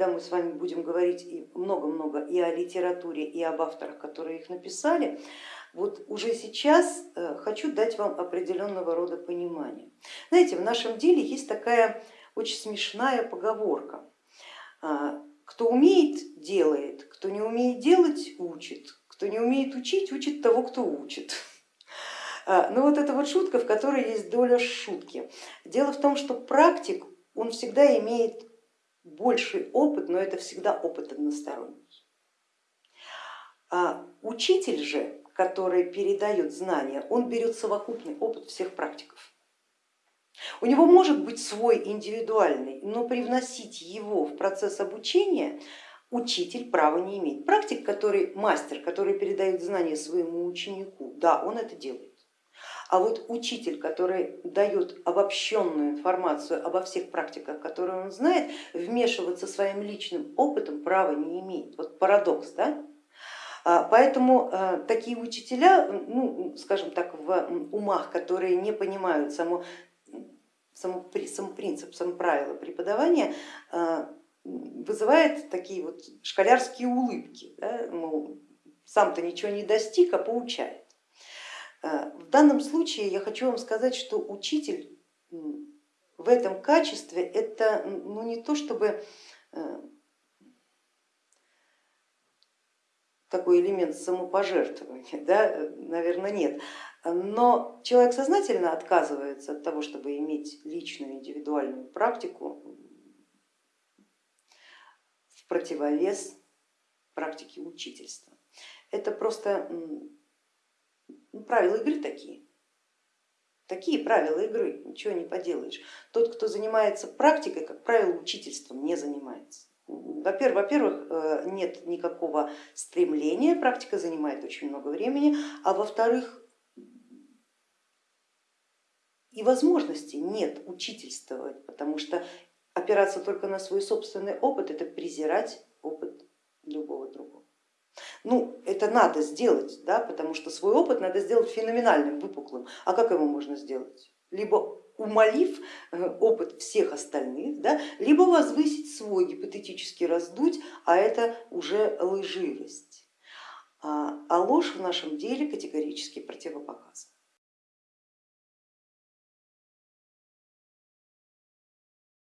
когда мы с вами будем говорить много-много и о литературе, и об авторах, которые их написали, вот уже сейчас э, хочу дать вам определенного рода понимание. Знаете, в нашем деле есть такая очень смешная поговорка. А, кто умеет, делает, кто не умеет делать, учит, кто не умеет учить, учит того, кто учит. А, ну вот это вот шутка, в которой есть доля шутки. Дело в том, что практик, он всегда имеет больший опыт, но это всегда опыт односторонний. А учитель же, который передает знания, он берет совокупный опыт всех практиков. У него может быть свой индивидуальный, но привносить его в процесс обучения учитель права не имеет. Практик, который мастер, который передает знания своему ученику, да, он это делает. А вот учитель, который дает обобщенную информацию обо всех практиках, которые он знает, вмешиваться своим личным опытом права не имеет. Вот парадокс, да? А, поэтому э, такие учителя, ну, скажем так, в умах, которые не понимают само, само, сам принцип, сам правила преподавания, э, вызывает такие вот школярские улыбки. Да? сам-то ничего не достиг, а поучает. Э, в данном случае я хочу вам сказать, что учитель в этом качестве это ну, не то чтобы э, такой элемент самопожертвования, да, наверное, нет. Но человек сознательно отказывается от того, чтобы иметь личную индивидуальную практику в противовес практике учительства. Это просто ну, правила игры такие. Такие правила игры, ничего не поделаешь. Тот, кто занимается практикой, как правило, учительством не занимается. Во-первых, э, нет никакого стремления, практика занимает очень много времени, а во-вторых, и возможности нет учительствовать, потому что опираться только на свой собственный опыт это презирать опыт любого другого. Ну, это надо сделать, да, потому что свой опыт надо сделать феноменальным, выпуклым. А как его можно сделать? Либо умолив э, опыт всех остальных, да, либо возвысить свой, гипотетически раздуть, а это уже лживость. А, а ложь в нашем деле категорически противопоказана.